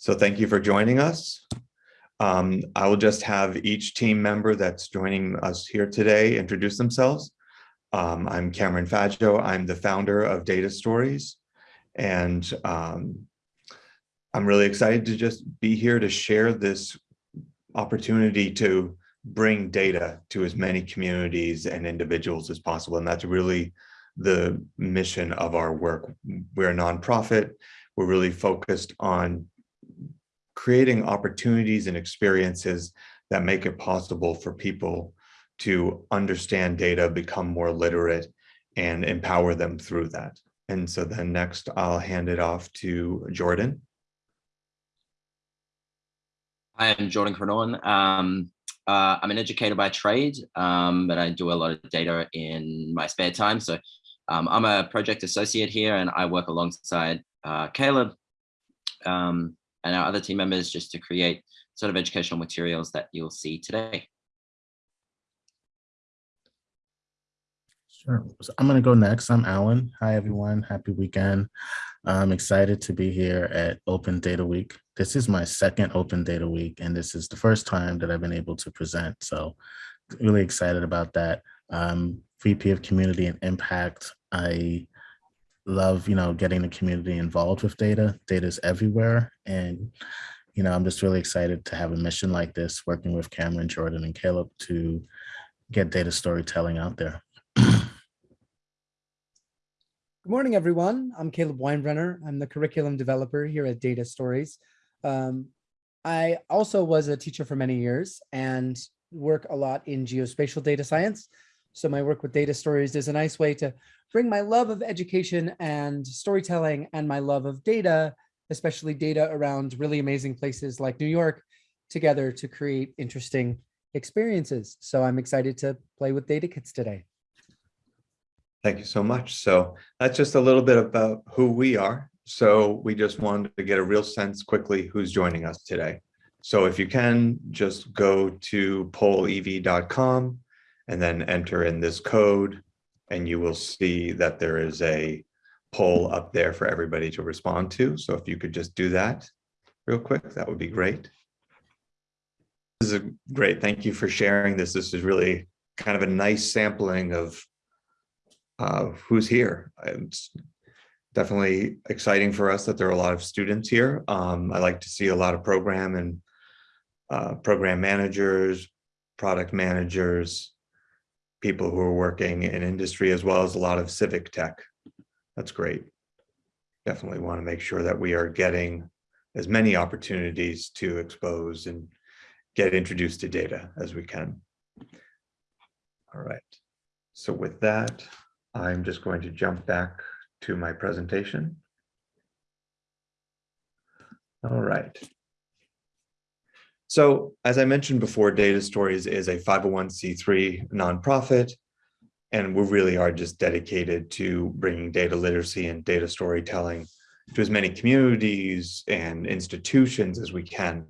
So thank you for joining us. Um, I will just have each team member that's joining us here today introduce themselves. Um, I'm Cameron Faggio. I'm the founder of Data Stories. And um, I'm really excited to just be here to share this opportunity to bring data to as many communities and individuals as possible. And that's really the mission of our work. We're a nonprofit. We're really focused on creating opportunities and experiences that make it possible for people to understand data, become more literate, and empower them through that. And so then next, I'll hand it off to Jordan. Hi, I'm Jordan Cronon. Um, uh, I'm an educator by trade, um, but I do a lot of data in my spare time. So um, I'm a project associate here and I work alongside uh, Caleb um, and our other team members just to create sort of educational materials that you'll see today. Sure. So I'm going to go next. I'm Alan. Hi, everyone. Happy weekend. I'm excited to be here at Open Data Week. This is my second Open Data Week, and this is the first time that I've been able to present. So really excited about that. Um, VP of Community and Impact. I love, you know, getting the community involved with data. Data is everywhere. And, you know, I'm just really excited to have a mission like this, working with Cameron, Jordan, and Caleb to get data storytelling out there. Good morning, everyone. I'm Caleb Weinbrenner. I'm the curriculum developer here at Data Stories. Um, I also was a teacher for many years and work a lot in geospatial data science. So my work with Data Stories is a nice way to bring my love of education and storytelling and my love of data, especially data around really amazing places like New York, together to create interesting experiences. So I'm excited to play with data kits today. Thank you so much. So that's just a little bit about who we are. So we just wanted to get a real sense quickly who's joining us today. So if you can, just go to pollev.com and then enter in this code and you will see that there is a poll up there for everybody to respond to. So if you could just do that real quick, that would be great. This is great, thank you for sharing this. This is really kind of a nice sampling of uh, who's here. It's definitely exciting for us that there are a lot of students here. Um, I like to see a lot of program and uh, program managers, product managers, people who are working in industry, as well as a lot of civic tech. That's great. Definitely want to make sure that we are getting as many opportunities to expose and get introduced to data as we can. All right. So with that, I'm just going to jump back to my presentation. All right. So as I mentioned before, Data Stories is a 501c3 nonprofit, and we really are just dedicated to bringing data literacy and data storytelling to as many communities and institutions as we can.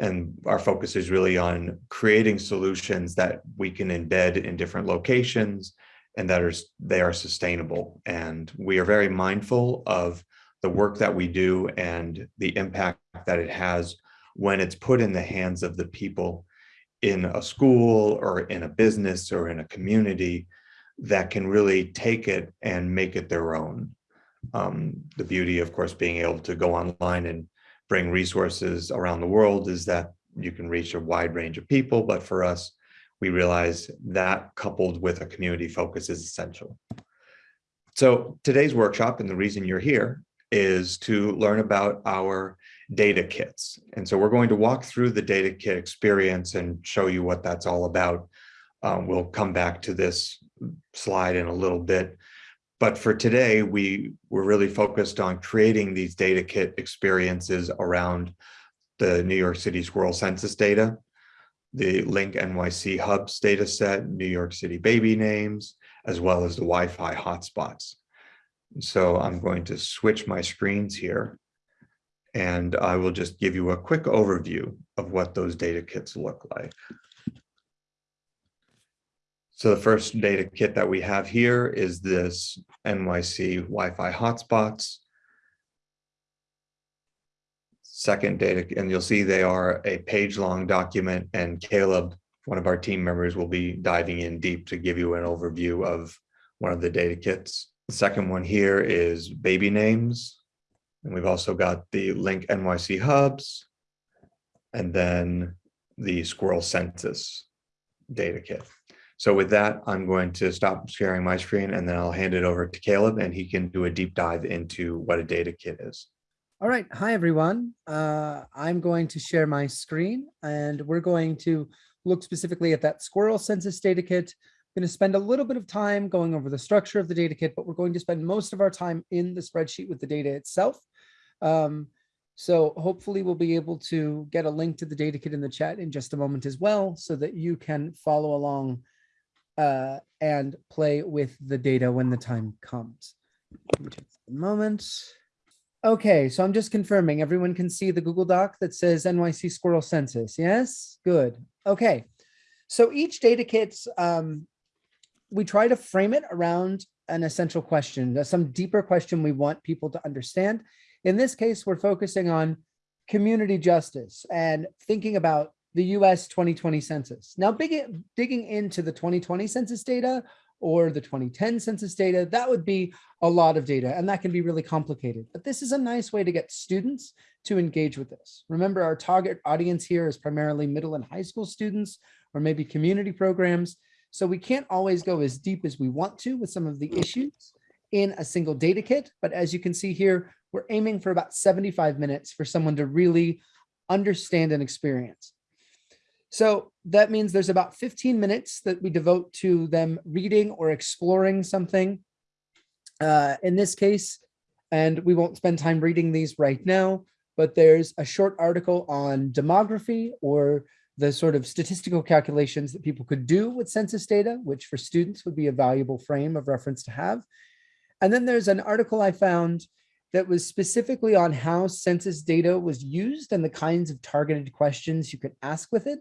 And our focus is really on creating solutions that we can embed in different locations and that are they are sustainable. And we are very mindful of the work that we do and the impact that it has when it's put in the hands of the people in a school or in a business or in a community that can really take it and make it their own. Um, the beauty, of course, being able to go online and bring resources around the world is that you can reach a wide range of people. But for us, we realize that coupled with a community focus is essential. So today's workshop and the reason you're here is to learn about our data kits. And so we're going to walk through the data kit experience and show you what that's all about. Um, we'll come back to this slide in a little bit. But for today, we were really focused on creating these data kit experiences around the New York City squirrel census data the Link NYC Hubs data set, New York City baby names, as well as the Wi-Fi hotspots. So I'm going to switch my screens here and I will just give you a quick overview of what those data kits look like. So the first data kit that we have here is this NYC Wi-Fi hotspots. second data, and you'll see they are a page-long document, and Caleb, one of our team members, will be diving in deep to give you an overview of one of the data kits. The second one here is baby names. And we've also got the link NYC hubs. And then the squirrel census data kit. So with that, I'm going to stop sharing my screen and then I'll hand it over to Caleb and he can do a deep dive into what a data kit is. All right. Hi, everyone. Uh, I'm going to share my screen and we're going to look specifically at that squirrel census data kit. I'm going to spend a little bit of time going over the structure of the data kit, but we're going to spend most of our time in the spreadsheet with the data itself. Um, so hopefully we'll be able to get a link to the data kit in the chat in just a moment as well, so that you can follow along uh, and play with the data when the time comes. Moment. Okay, so I'm just confirming everyone can see the Google Doc that says NYC Squirrel Census. Yes, good. Okay, so each data kit, um, we try to frame it around an essential question, some deeper question we want people to understand. In this case, we're focusing on community justice and thinking about the US 2020 census. Now, big, digging into the 2020 census data or the 2010 census data, that would be a lot of data and that can be really complicated. But this is a nice way to get students to engage with this. Remember, our target audience here is primarily middle and high school students or maybe community programs. So we can't always go as deep as we want to with some of the issues in a single data kit. But as you can see here, we're aiming for about 75 minutes for someone to really understand and experience. So that means there's about 15 minutes that we devote to them reading or exploring something. Uh, in this case, and we won't spend time reading these right now, but there's a short article on demography or the sort of statistical calculations that people could do with census data, which for students would be a valuable frame of reference to have. And then there's an article I found that was specifically on how census data was used and the kinds of targeted questions you could ask with it.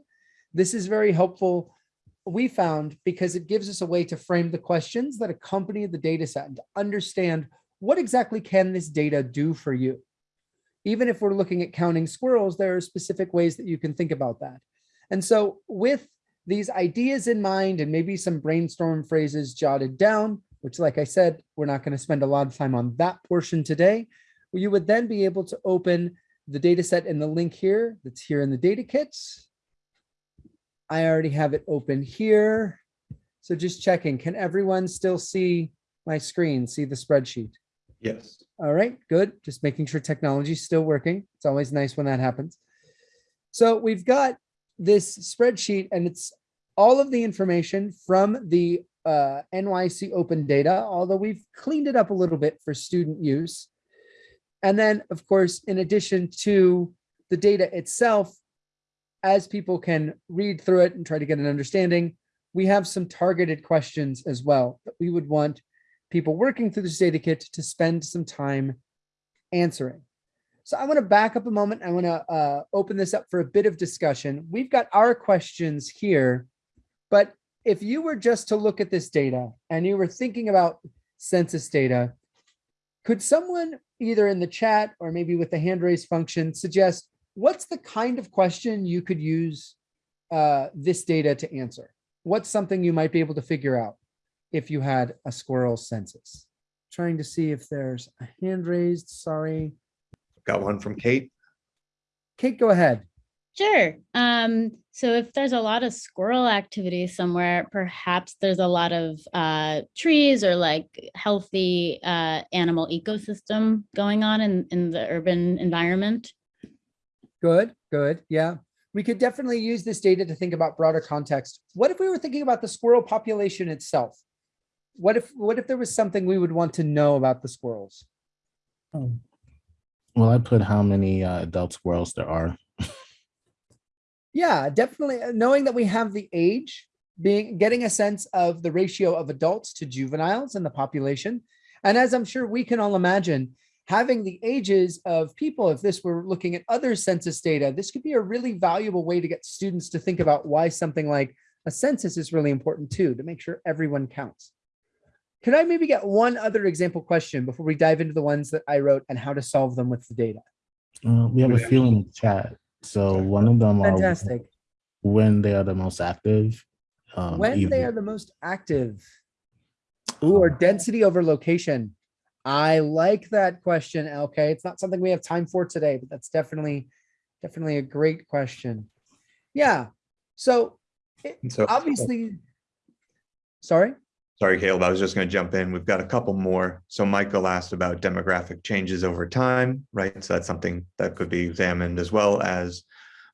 This is very helpful, we found, because it gives us a way to frame the questions that accompany the data set and to understand what exactly can this data do for you. Even if we're looking at counting squirrels, there are specific ways that you can think about that. And so with these ideas in mind and maybe some brainstorm phrases jotted down, which like I said, we're not going to spend a lot of time on that portion today, you would then be able to open the data set in the link here that's here in the data kits. I already have it open here. So just checking, can everyone still see my screen, see the spreadsheet? Yes. All right, good. Just making sure technology is still working. It's always nice when that happens. So we've got this spreadsheet and it's all of the information from the uh, NYC open data, although we've cleaned it up a little bit for student use. And then, of course, in addition to the data itself, as people can read through it and try to get an understanding, we have some targeted questions as well that we would want people working through this data kit to spend some time answering. So I want to back up a moment. I want to uh, open this up for a bit of discussion. We've got our questions here, but if you were just to look at this data and you were thinking about census data, could someone either in the chat or maybe with the hand raise function suggest what's the kind of question you could use uh, this data to answer? What's something you might be able to figure out if you had a squirrel census? Trying to see if there's a hand raised, sorry. Got one from Kate. Kate, go ahead. Sure. Um, so if there's a lot of squirrel activity somewhere, perhaps there's a lot of uh, trees or like healthy uh, animal ecosystem going on in, in the urban environment. Good, good. Yeah. We could definitely use this data to think about broader context. What if we were thinking about the squirrel population itself? What if what if there was something we would want to know about the squirrels? Well, I put how many uh, adult squirrels there are. Yeah, definitely. uh, Knowing that we have the age, being getting a sense of the ratio of adults to juveniles in the population. And as I'm sure we can all imagine, having the ages of people, if this were looking at other census data, this could be a really valuable way to get students to think about why something like a census is really important too, to make sure everyone counts. Could I maybe get one other example question before we dive into the ones that I wrote and how to solve them with the data? Uh, we have a feeling in the chat. So one of them are Fantastic. when they are the most active. um, When they are the most active. Ooh, or density over location. I like that question, okay? It's not something we have time for today, but that's definitely, definitely a great question. Yeah, so And so obviously, sorry? Sorry, Caleb, I was just going to jump in. We've got a couple more. So Michael asked about demographic changes over time, right? So that's something that could be examined as well as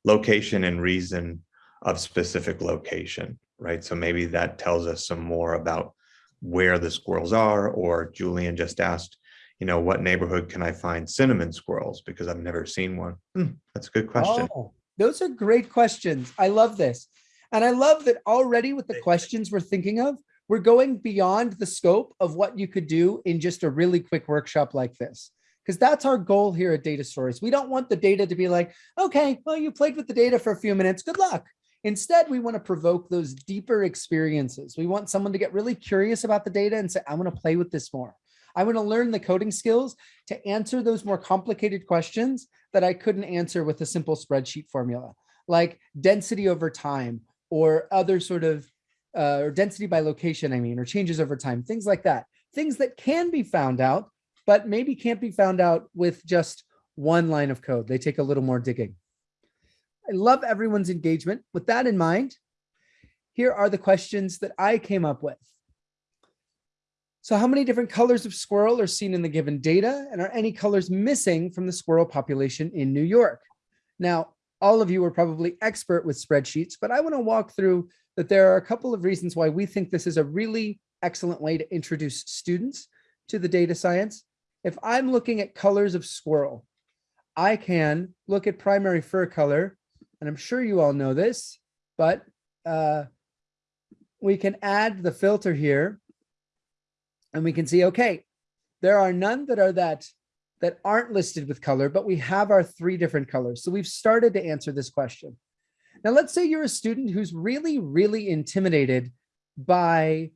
location and reason of specific location, right? So maybe that tells us some more about where the squirrels are, or Julian just asked, you know, what neighborhood can I find cinnamon squirrels? Because I've never seen one. Hmm, That's a good question. Oh, Those are great questions. I love this. And I love that already with the questions we're thinking of, we're going beyond the scope of what you could do in just a really quick workshop like this. Because that's our goal here at Data Stories. We don't want the data to be like, okay, well, you played with the data for a few minutes. Good luck. Instead, we want to provoke those deeper experiences. We want someone to get really curious about the data and say, I want to play with this more. I want to learn the coding skills to answer those more complicated questions that I couldn't answer with a simple spreadsheet formula, like density over time or other sort of, uh, or density by location, I mean, or changes over time, things like that. Things that can be found out, but maybe can't be found out with just one line of code. They take a little more digging. I love everyone's engagement. With that in mind, here are the questions that I came up with. So how many different colors of squirrel are seen in the given data? And are any colors missing from the squirrel population in New York? Now, all of you are probably expert with spreadsheets, but I want to walk through that there are a couple of reasons why we think this is a really excellent way to introduce students to the data science. If I'm looking at colors of squirrel, I can look at primary fur color, and I'm sure you all know this, but uh, we can add the filter here and we can see, okay, there are none that are that that aren't listed with color, but we have our three different colors. So we've started to answer this question. Now, let's say you're a student who's really, really intimidated by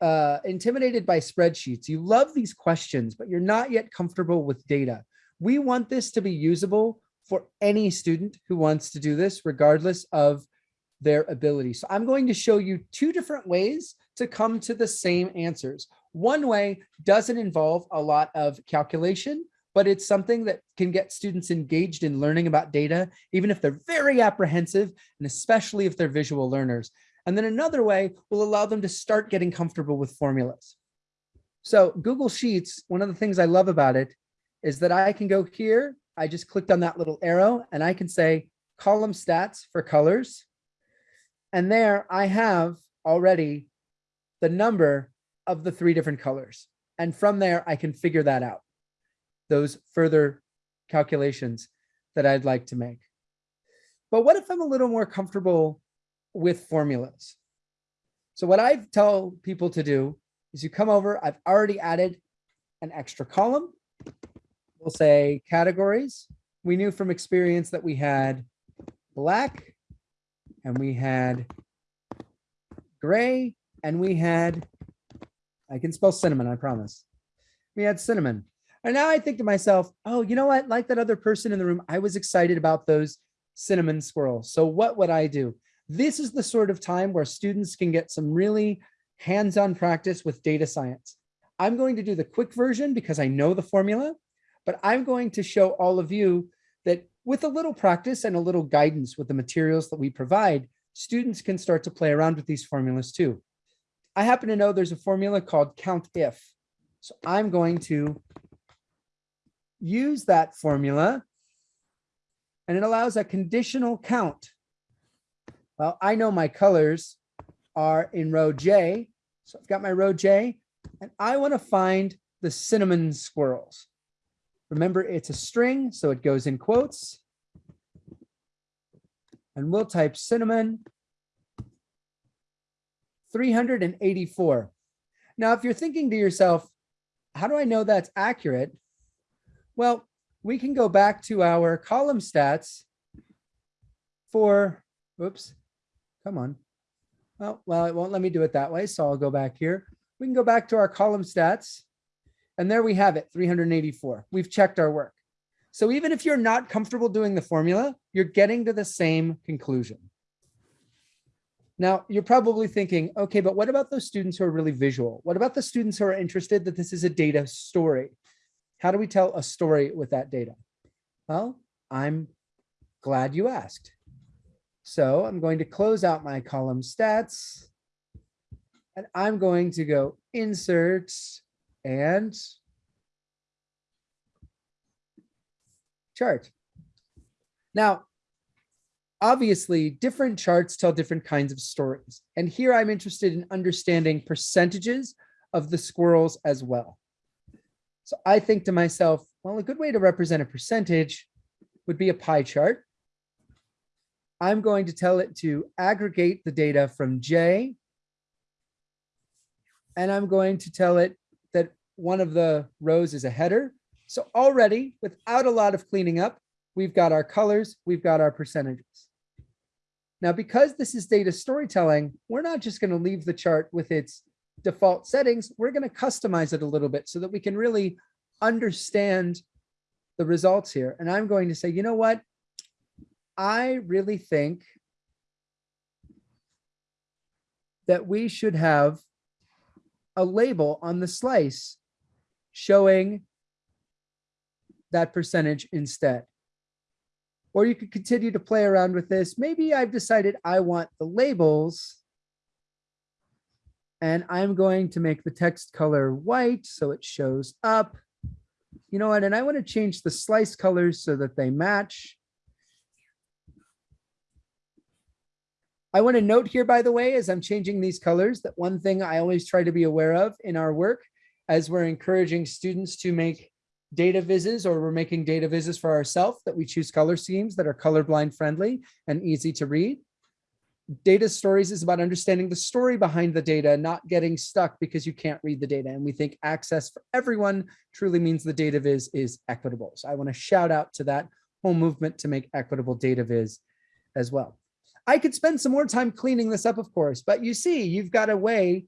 uh, intimidated by spreadsheets. You love these questions, but you're not yet comfortable with data. We want this to be usable for any student who wants to do this, regardless of their ability. So I'm going to show you two different ways to come to the same answers. One way doesn't involve a lot of calculation, but it's something that can get students engaged in learning about data, even if they're very apprehensive, and especially if they're visual learners. And then another way will allow them to start getting comfortable with formulas. So Google Sheets, one of the things I love about it is that I can go here, I just clicked on that little arrow and I can say column stats for colors. And there I have already the number of the three different colors. And from there, I can figure that out. Those further calculations that I'd like to make. But what if I'm a little more comfortable with formulas? So what I tell people to do is you come over, I've already added an extra column. We'll say categories. We knew from experience that we had black and we had gray and we had, I can spell cinnamon, I promise. We had cinnamon. And now I think to myself, oh, you know what? Like that other person in the room, I was excited about those cinnamon squirrels. So what would I do? This is the sort of time where students can get some really hands-on practice with data science. I'm going to do the quick version because I know the formula, but I'm going to show all of you that with a little practice and a little guidance with the materials that we provide, students can start to play around with these formulas too. I happen to know there's a formula called count if. So I'm going to use that formula and it allows a conditional count. Well, I know my colors are in row J. So I've got my row J and I want to find the cinnamon squirrels. Remember, it's a string, so it goes in quotes. And we'll type cinnamon 384. Now, if you're thinking to yourself, how do I know that's accurate? Well, we can go back to our column stats for, oops, come on. Well, well, it won't let me do it that way, so I'll go back here. We can go back to our column stats, and there we have it, 384. We've checked our work. So even if you're not comfortable doing the formula, you're getting to the same conclusion. Now, you're probably thinking, okay, but what about those students who are really visual? What about the students who are interested that this is a data story? How do we tell a story with that data? Well, I'm glad you asked. So I'm going to close out my column stats. And I'm going to go insert and chart. Now, obviously different charts tell different kinds of stories. And here I'm interested in understanding percentages of the squirrels as well. So I think to myself, well, a good way to represent a percentage would be a pie chart. I'm going to tell it to aggregate the data from J. And I'm going to tell it that one of the rows is a header. So already, without a lot of cleaning up, we've got our colors, we've got our percentages. Now, because this is data storytelling, we're not just going to leave the chart with its default settings. We're going to customize it a little bit so that we can really understand the results here. And I'm going to say, you know what? I really think that we should have a label on the slice showing that percentage instead. Or you could continue to play around with this. Maybe I've decided I want the labels. And I'm going to make the text color white so it shows up. You know what? And I want to change the slice colors so that they match. I want to note here, by the way, as I'm changing these colors, that one thing I always try to be aware of in our work as we're encouraging students to make data vises or we're making data vises for ourselves that we choose color schemes that are colorblind friendly and easy to read. Data stories is about understanding the story behind the data, not getting stuck because you can't read the data. And we think access for everyone truly means the data viz is equitable. So I want to shout out to that whole movement to make equitable data viz as well. I could spend some more time cleaning this up, of course, but you see, you've got a way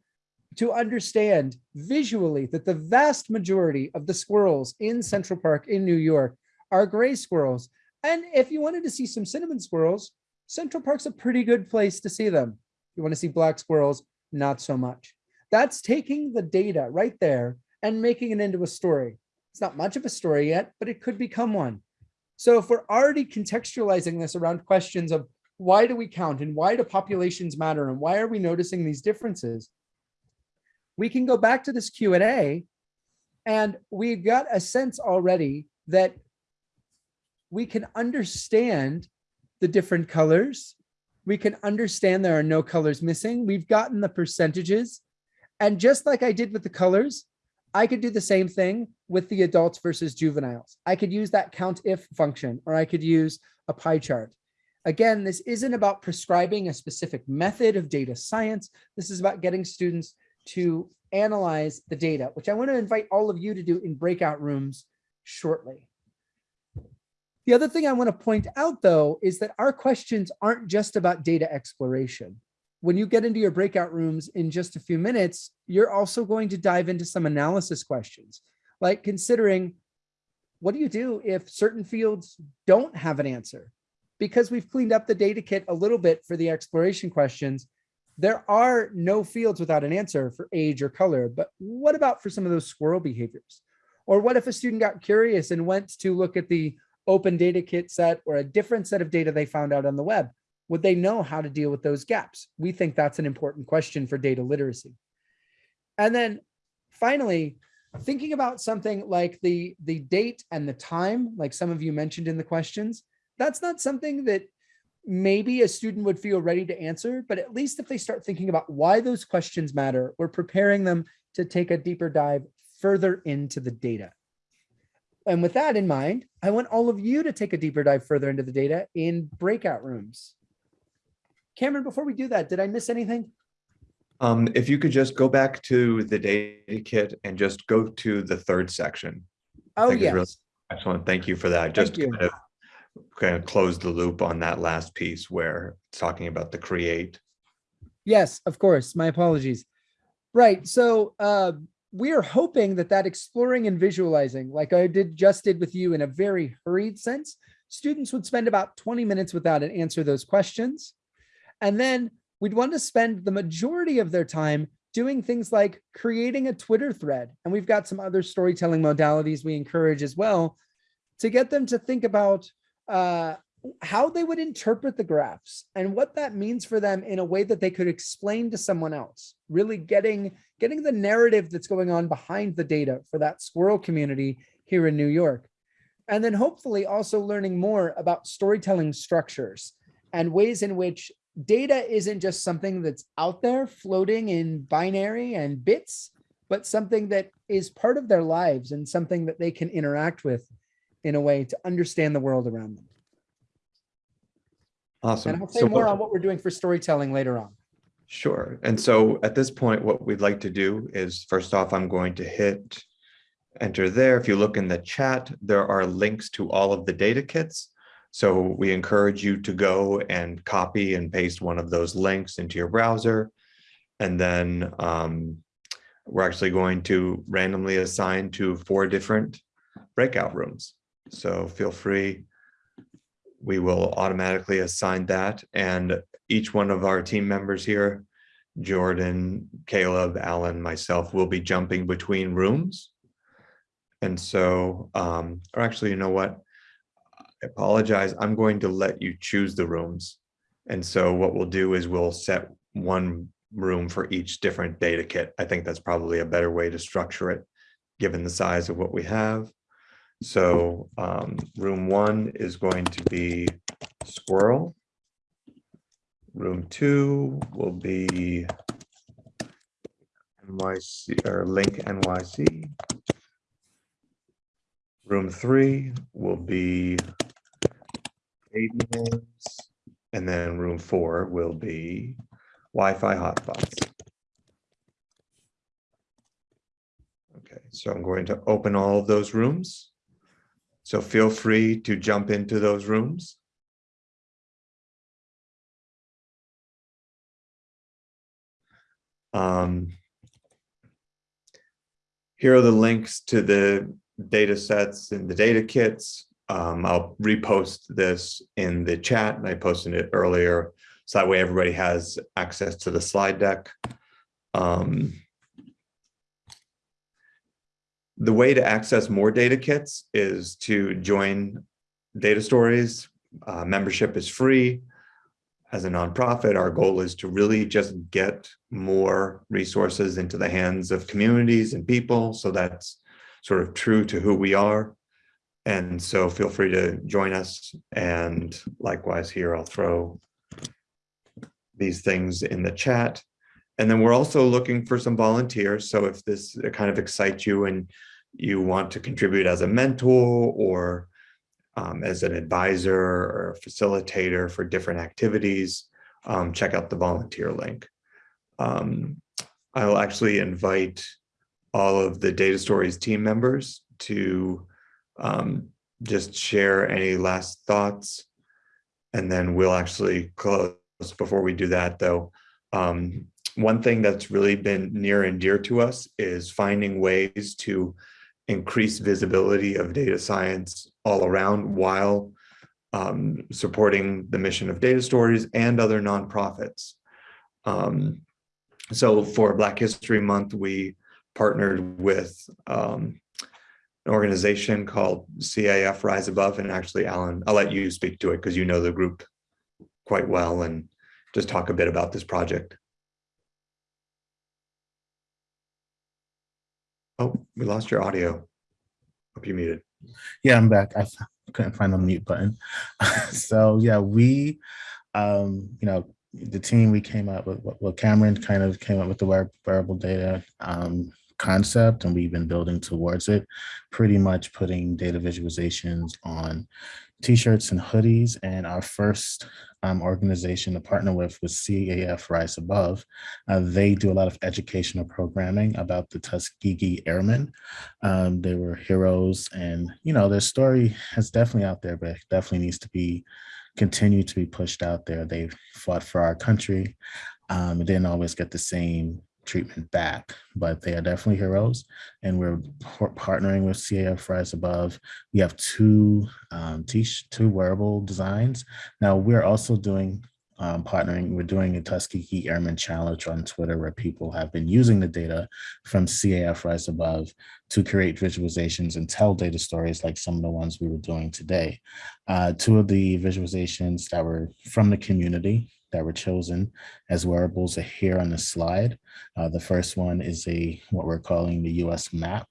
to understand visually that the vast majority of the squirrels in Central Park in New York are gray squirrels. And if you wanted to see some cinnamon squirrels, Central Park's a pretty good place to see them. You want to see black squirrels, not so much. That's taking the data right there and making it into a story. It's not much of a story yet, but it could become one. So if we're already contextualizing this around questions of why do we count and why do populations matter and why are we noticing these differences? We can go back to this Q&A and we've got a sense already that we can understand the different colors. We can understand there are no colors missing. We've gotten the percentages. And just like I did with the colors, I could do the same thing with the adults versus juveniles. I could use that count if function, or I could use a pie chart. Again, this isn't about prescribing a specific method of data science. This is about getting students to analyze the data, which I want to invite all of you to do in breakout rooms shortly. The other thing I want to point out, though, is that our questions aren't just about data exploration. When you get into your breakout rooms in just a few minutes, you're also going to dive into some analysis questions, like considering what do you do if certain fields don't have an answer? because we've cleaned up the data kit a little bit for the exploration questions, there are no fields without an answer for age or color. But what about for some of those squirrel behaviors? Or what if a student got curious and went to look at the open data kit set or a different set of data they found out on the web? Would they know how to deal with those gaps? We think that's an important question for data literacy. And then finally, thinking about something like the, the date and the time, like some of you mentioned in the questions, that's not something that maybe a student would feel ready to answer, but at least if they start thinking about why those questions matter, we're preparing them to take a deeper dive further into the data. And with that in mind, I want all of you to take a deeper dive further into the data in breakout rooms. Cameron, before we do that, did I miss anything? Um, if you could just go back to the data kit and just go to the third section. Oh, it's really- yes. Excellent. Thank you for that. Just kind of kind of close the loop on that last piece where it's talking about the create. Yes, of course. My apologies. Right. So uh, we are hoping that that exploring and visualizing, like I did just did with you in a very hurried sense, students would spend about 20 minutes without an answer those questions. And then we'd want to spend the majority of their time doing things like creating a Twitter thread. And we've got some other storytelling modalities we encourage as well to get them to think about uh, how they would interpret the graphs and what that means for them in a way that they could explain to someone else, really getting, getting the narrative that's going on behind the data for that squirrel community here in New York. And then hopefully also learning more about storytelling structures and ways in which data isn't just something that's out there floating in binary and bits, but something that is part of their lives and something that they can interact with in a way to understand the world around them. Awesome. And I'll say So more on what we're doing for storytelling later on. Sure. And so at this point, what we'd like to do is first off, I'm going to hit enter there. If you look in the chat, there are links to all of the data kits. So we encourage you to go and copy and paste one of those links into your browser. And then um, we're actually going to randomly assign to four different breakout rooms. So feel free. We will automatically assign that and each one of our team members here, Jordan, Caleb, Alan, myself, will be jumping between rooms. And so, um, or actually, you know what? I apologize. I'm going to let you choose the rooms. And so what we'll do is we'll set one room for each different data kit. I think that's probably a better way to structure it, given the size of what we have. So um, room one is going to be squirrel. Room two will be NYC or link NYC. Room three will be and then room four will be Wi-Fi hotspots. Okay, so I'm going to open all of those rooms. So feel free to jump into those rooms. Um, here are the links to the data sets and the data kits. Um, I'll repost this in the chat and I posted it earlier. So that way everybody has access to the slide deck. Um, the way to access more data kits is to join data stories. Uh, membership is free. As a nonprofit, our goal is to really just get more resources into the hands of communities and people. So that's sort of true to who we are. And so feel free to join us. And likewise here, I'll throw these things in the chat. And then we're also looking for some volunteers. So if this kind of excites you and you want to contribute as a mentor or um, as an advisor or facilitator for different activities, um, check out the volunteer link. Um, I'll actually invite all of the Data Stories team members to um, just share any last thoughts. And then we'll actually close before we do that though. Um, one thing that's really been near and dear to us is finding ways to increase visibility of data science all around while um, supporting the mission of data stories and other nonprofits. Um, so for Black History Month, we partnered with um, an organization called CAF Rise Above. And actually, Alan, I'll let you speak to it because you know the group quite well and just talk a bit about this project. Oh, we lost your audio. Hope you muted. Yeah, I'm back. I couldn't find the mute button. so yeah, we, um, you know, the team we came up with, well, Cameron kind of came up with the wear- wearable data um, concept, and we've been building towards it, pretty much putting data visualizations on t-shirts and hoodies. And our first um, organization to partner with was CAF Rise Above. Uh, they do a lot of educational programming about the Tuskegee Airmen. Um, they were heroes and, you know, their story is definitely out there, but it definitely needs to be continue to be pushed out there. They fought for our country. Um, it didn't always get the same treatment back, but they are definitely heroes. And we're par- partnering with CAF Rise Above. We have two um, t- two wearable designs. Now we're also doing um, partnering. We're doing a Tuskegee Airman Challenge on Twitter where people have been using the data from CAF Rise Above to create visualizations and tell data stories like some of the ones we were doing today. Uh, two of the visualizations that were from the community that were chosen as wearables are here on the slide. Uh, the first one is a what we're calling the US map.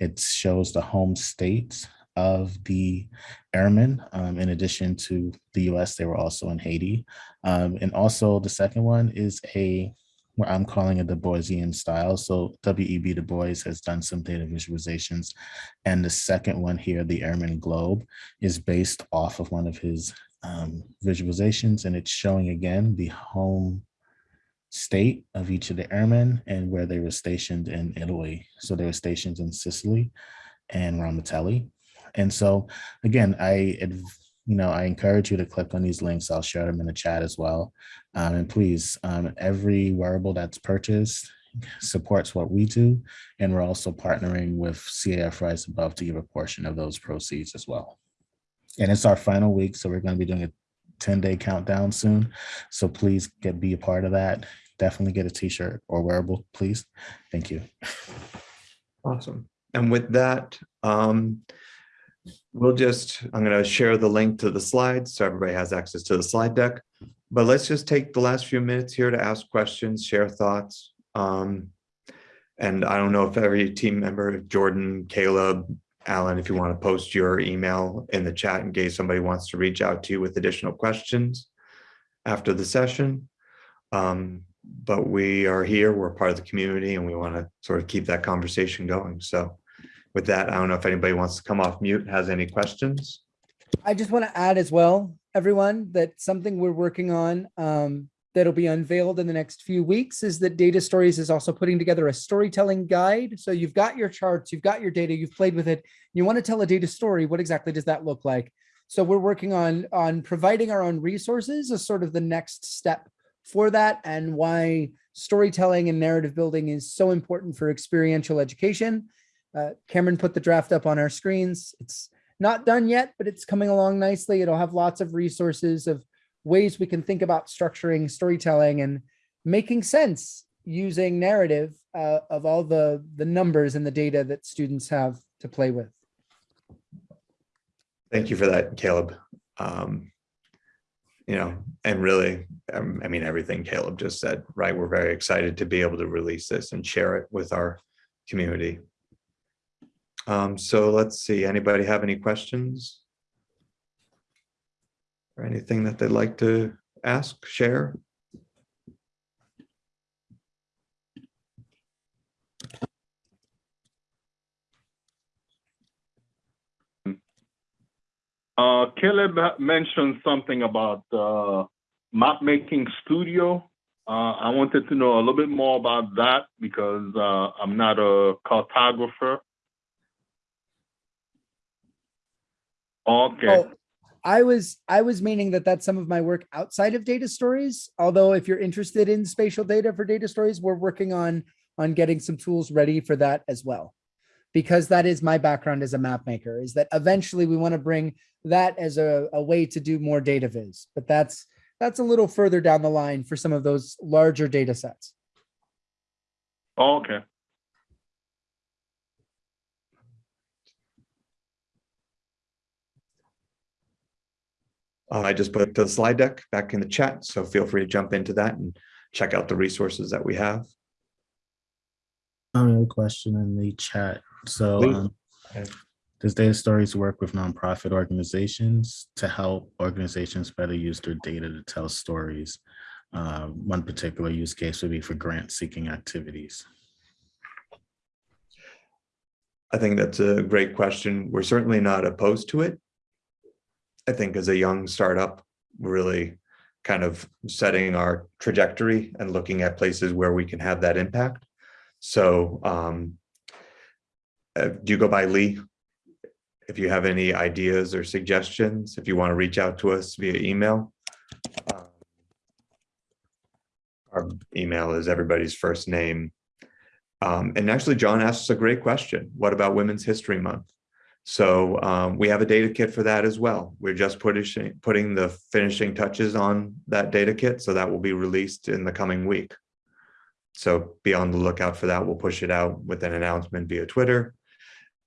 It shows the home states of the airmen. Um, in addition to the US, they were also in Haiti. Um, and also the second one is a what I'm calling a Du Boisian style. So W.E.B. Du Bois has done some data visualizations. And the second one here, the Airman Globe, is based off of one of his um, visualizations. And it's showing again the home state of each of the airmen and where they were stationed in Italy. So they were stationed in Sicily and Ramitelli. And so again, I you know, I encourage you to click on these links. I'll share them in the chat as well. Um, and please, um, every wearable that's purchased supports what we do. And we're also partnering with CAF Rise Above to give a portion of those proceeds as well. And it's our final week, so we're going to be doing a 10 day countdown soon. So please get be a part of that. Definitely get a t-shirt or wearable, please. Thank you. Awesome. And with that, um, we'll just, I'm going to share the link to the slides so everybody has access to the slide deck. But let's just take the last few minutes here to ask questions, share thoughts. Um, and I don't know if every team member, Jordan, Caleb, Alan, if you want to post your email in the chat in case somebody wants to reach out to you with additional questions after the session. Um, but we are here, we're part of the community and we want to sort of keep that conversation going. So with that, I don't know if anybody wants to come off mute, has any questions? I just want to add as well, everyone, that something we're working on um, that'll be unveiled in the next few weeks is that Data Stories is also putting together a storytelling guide. So you've got your charts, you've got your data, you've played with it. You want to tell a data story. What exactly does that look like? So we're working on on providing our own resources as sort of the next step for that and why storytelling and narrative building is so important for experiential education. Uh, Cameron put the draft up on our screens. It's not done yet, but it's coming along nicely. It'll have lots of resources of ways we can think about structuring storytelling and making sense using narrative uh, of all the, the numbers and the data that students have to play with. Thank you for that, Caleb. Um, you know, and really, um, I mean, everything Caleb just said, right? We're very excited to be able to release this and share it with our community. Um, so let's see, anybody have any questions? Or anything that they'd like to ask, share? Uh, Caleb mentioned something about uh, map making studio. Uh, I wanted to know a little bit more about that because uh, I'm not a cartographer. Okay. Oh, I was I was meaning that that's some of my work outside of data stories. Although if you're interested in spatial data for data stories, we're working on on getting some tools ready for that as well. Because that is my background as a map maker is that eventually we want to bring that as a, a way to do more data viz. But that's that's a little further down the line for some of those larger data sets. Oh, okay. Uh, I just put the slide deck back in the chat, so feel free to jump into that and check out the resources that we have. I have a question in the chat. So um, Okay. does Data Stories work with nonprofit organizations to help organizations better use their data to tell stories? Uh, one particular use case would be for grant seeking activities. I think that's a great question. We're certainly not opposed to it. I think as a young startup, really kind of setting our trajectory and looking at places where we can have that impact. So um, uh, do you go by Lee? If you have any ideas or suggestions, if you want to reach out to us via email. um, Our email is everybody's first name Um, and actually, John asks a great question. What about Women's History Month? So um, we have a data kit for that as well. We're just putting putting the finishing touches on that data kit, so that will be released in the coming week. So be on the lookout for that. We'll push it out with an announcement via Twitter.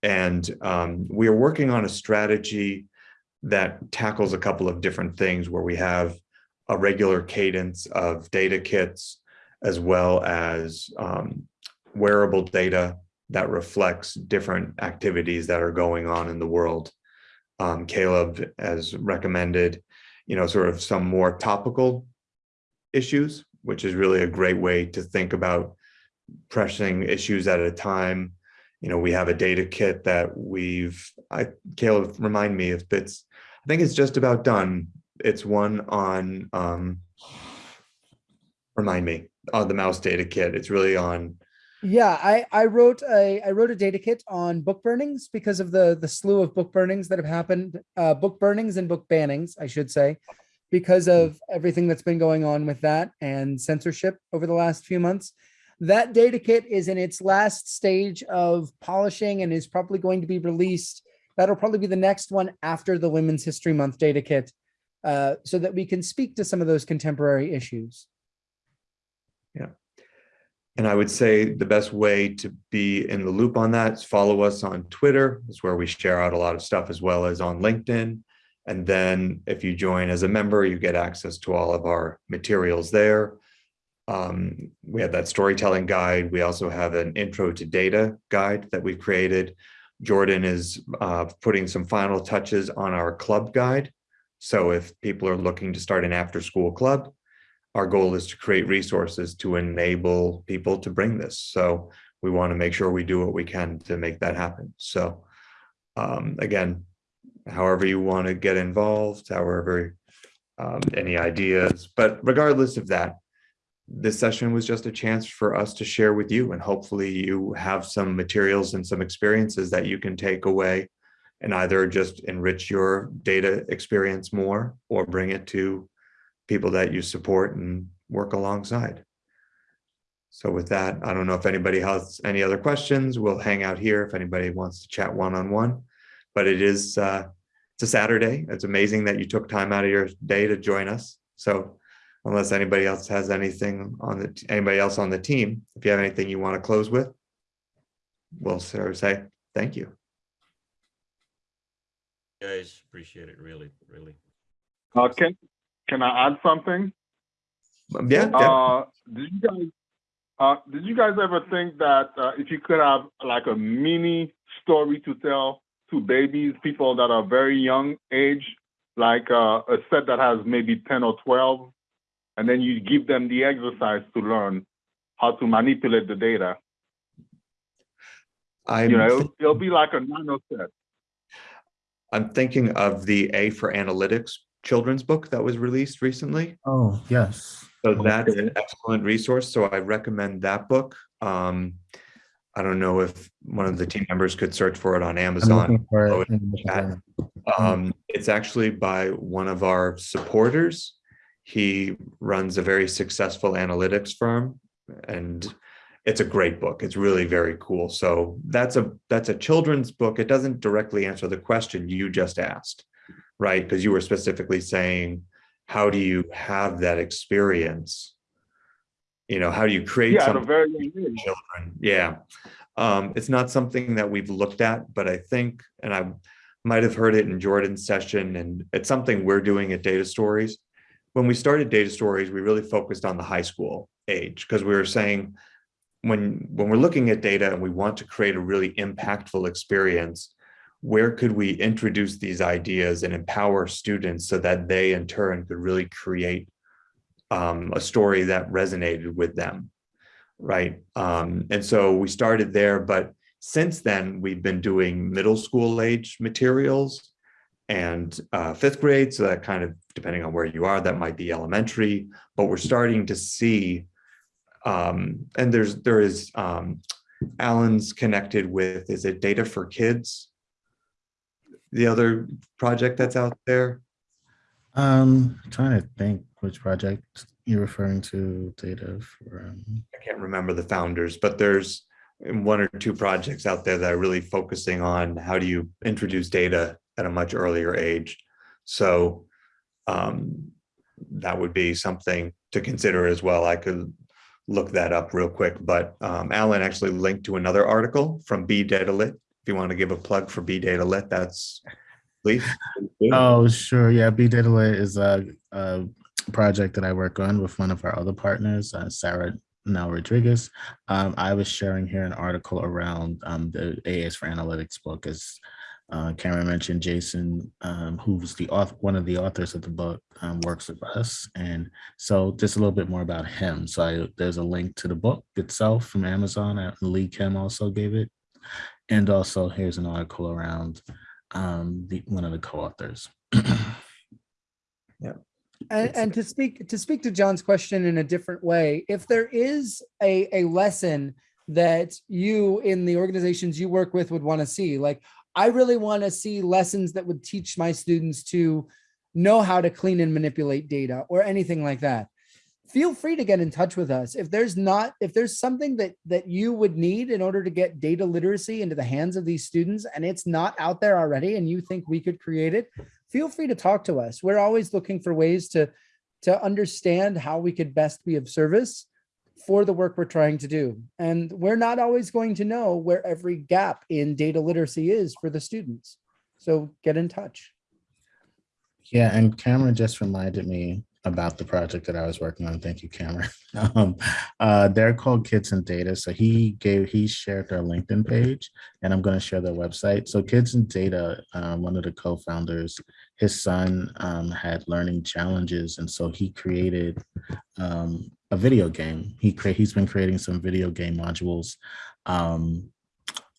And um, we are working on a strategy that tackles a couple of different things where we have a regular cadence of data kits as well as um, wearable data that reflects different activities that are going on in the world. Um, Caleb has recommended, you know, sort of some more topical issues, which is really a great way to think about pressing issues at a time. You know, we have a data kit that we've, I, Caleb, remind me if it's, I think it's just about done. It's one on, um, remind me, on the mouse data kit. It's really on Yeah, I, I wrote a, I wrote a data kit on book burnings because of the, the slew of book burnings that have happened, uh, book burnings and book bannings, I should say, because of everything that's been going on with that and censorship over the last few months. That data kit is in its last stage of polishing and is probably going to be released. That'll probably be the next one after the Women's History Month data kit, uh, so that we can speak to some of those contemporary issues. And I would say the best way to be in the loop on that is follow us on Twitter. Is where we share out a lot of stuff as well as on LinkedIn. And then if you join as a member, you get access to all of our materials there. Um, we have that storytelling guide. We also have an intro to data guide that we've created. Jordan is uh, putting some final touches on our club guide. So if people are looking to start an after school club, our goal is to create resources to enable people to bring this. So we want to make sure we do what we can to make that happen. So um, again, however you want to get involved, however, um, any ideas, but regardless of that, this session was just a chance for us to share with you and hopefully you have some materials and some experiences that you can take away and either just enrich your data experience more or bring it to people that you support and work alongside. So with that, I don't know if anybody has any other questions. We'll hang out here if anybody wants to chat one-on-one. But it is, uh, it's a Saturday. It's amazing that you took time out of your day to join us. So unless anybody else has anything on the, anybody else on the team, if you have anything you want to close with, we'll sort of say thank you. Guys, appreciate it, really, really. Uh, can, can I add something? Yeah, yeah. Uh, did you guys, uh, did you guys ever think that, uh, if you could have like a mini story to tell to babies, people that are very young age, like, uh, a set that has maybe ten or twelve, and then you give them the exercise to learn how to manipulate the data? I'm, You know, it'll, it'll be like a nano set. I'm thinking of the A for Analytics children's book that was released recently. Oh, yes. So that's an excellent resource. So I recommend that book. Um, I don't know if one of the team members could search for it on Amazon. Oh, it in the chat. chat. Um, it's actually by one of our supporters. He runs a very successful analytics firm and it's a great book. It's really very cool. So that's a that's a children's book. It doesn't directly answer the question you just asked, right? Because you were specifically saying, how do you have that experience? You know, how do you create Yeah, something? very children. Yeah. Um, it's not something that we've looked at, but I think, and I might have heard it in Jordan's session, and it's something we're doing at Data Stories. When we started Data Stories, we really focused on the high school age because we were saying when when we're looking at data and we want to create a really impactful experience, where could we introduce these ideas and empower students so that they in turn could really create um, a story that resonated with them? right? Um, and so we started there, but since then we've been doing middle school age materials and uh, fifth grade. So that kind of, depending on where you are, that might be elementary, but we're starting to see, um, and there's, there is, um, Alan's connected with, is it Data for Kids? The other project that's out there? Um, trying to think which project you're referring to, data for, um, I can't remember the founders, but there's one or two projects out there that are really focusing on how do you introduce data at a much earlier age. So um, that would be something to consider as well. I could look that up real quick, but um, Alan actually linked to another article from Be Data Lit. If you want to give a plug for Be Data Lit, that's please. Oh, sure. Yeah, Be Data Lit is a, a project that I work on with one of our other partners, uh, Sarah Nell-Rodriguez. Um, I was sharing here an article around um, the A is for Analytics book as uh, Cameron mentioned Jason, um, who's the author, one of the authors of the book, um, works with us. And so just a little bit more about him. So I, there's a link to the book itself from Amazon. Lee Kim also gave it. And also here's an article around um, the, one of the co-authors. And, and to speak to speak to John's question in a different way, if there is a, a lesson that you in the organizations you work with would want to see, like I really want to see lessons that would teach my students to know how to clean and manipulate data or anything like that. Feel free to get in touch with us. If there's not, if there's something that that you would need in order to get data literacy into the hands of these students and it's not out there already and you think we could create it, feel free to talk to us. We're always looking for ways to, to understand how we could best be of service for the work we're trying to do. And we're not always going to know where every gap in data literacy is for the students. So get in touch. Yeah, and Cameron just reminded me about the project that I was working on. Thank you, Cameron. Um, uh, they're called Kids and Data. So he gave, he shared their LinkedIn page and I'm going to share their website. So Kids and Data, um, one of the co-founders, his son um, had learning challenges. And so he created um, a video game. He cre he's been creating some video game modules um,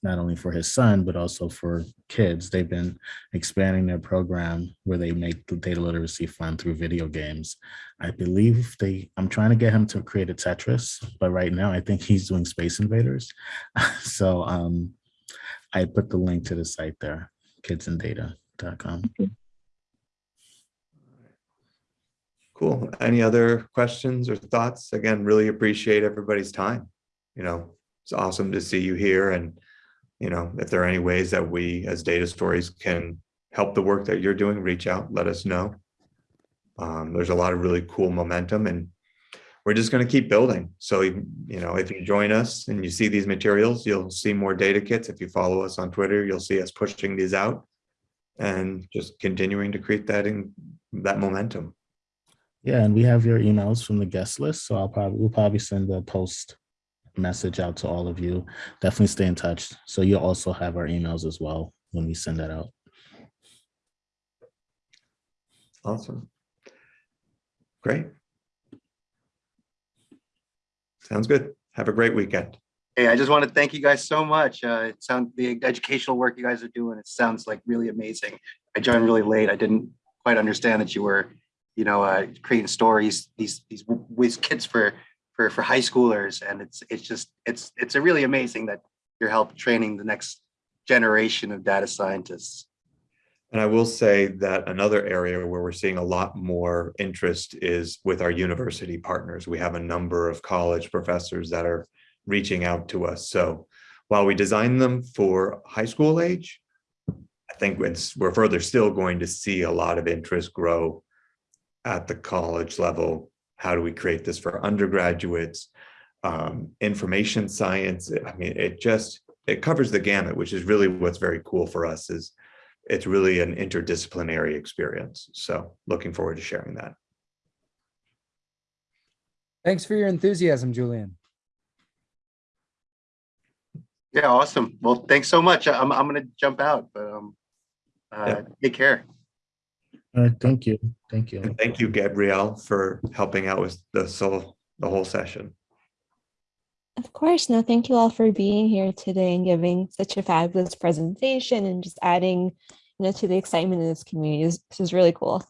not only for his son, but also for kids. They've been expanding their program where they make the data literacy fun through video games. I believe they, I'm trying to get him to create a Tetris, but right now I think he's doing Space Invaders. so um, I put the link to the site there, kidsanddata.com. Cool. Any other questions or thoughts? Again, really appreciate everybody's time. You know, it's awesome to see you here and, you know, if there are any ways that we as data stories can help the work that you're doing, reach out, let us know. Um, there's a lot of really cool momentum and we're just going to keep building. So, you know, if you join us and you see these materials, you'll see more data kits. If you follow us on Twitter, you'll see us pushing these out and just continuing to create that in that momentum. Yeah, and we have your emails from the guest list. So I'll probably, we'll probably send a post message out to all of you. Definitely stay in touch. So you'll also have our emails as well when we send that out. Awesome. Great. Sounds good. Have a great weekend. Hey, I just want to thank you guys so much. Uh, it sounds the educational work you guys are doing. It sounds like really amazing. I joined really late. I didn't quite understand that you were, you know, uh, creating stories these these with kids for for for high schoolers, and it's it's just it's it's a really amazing that you're help training the next generation of data scientists. And I will say that another area where we're seeing a lot more interest is with our university partners. We have a number of college professors that are reaching out to us. So while we design them for high school age, I think we're further still going to see a lot of interest grow at the college level. How do we create this for undergraduates? Um, information science, I mean, it just, it covers the gamut, which is really what's very cool for us is it's really an interdisciplinary experience. So looking forward to sharing that. Thanks for your enthusiasm, Julian. Yeah, awesome. Well, thanks so much. I'm I'm gonna jump out, but um, uh, Yeah. take care. All right, thank you. Thank you. And thank you, Gabrielle, for helping out with the so the whole session. Of course. No, thank you all for being here today and giving such a fabulous presentation and just adding, you know, to the excitement in this community. This this is really cool.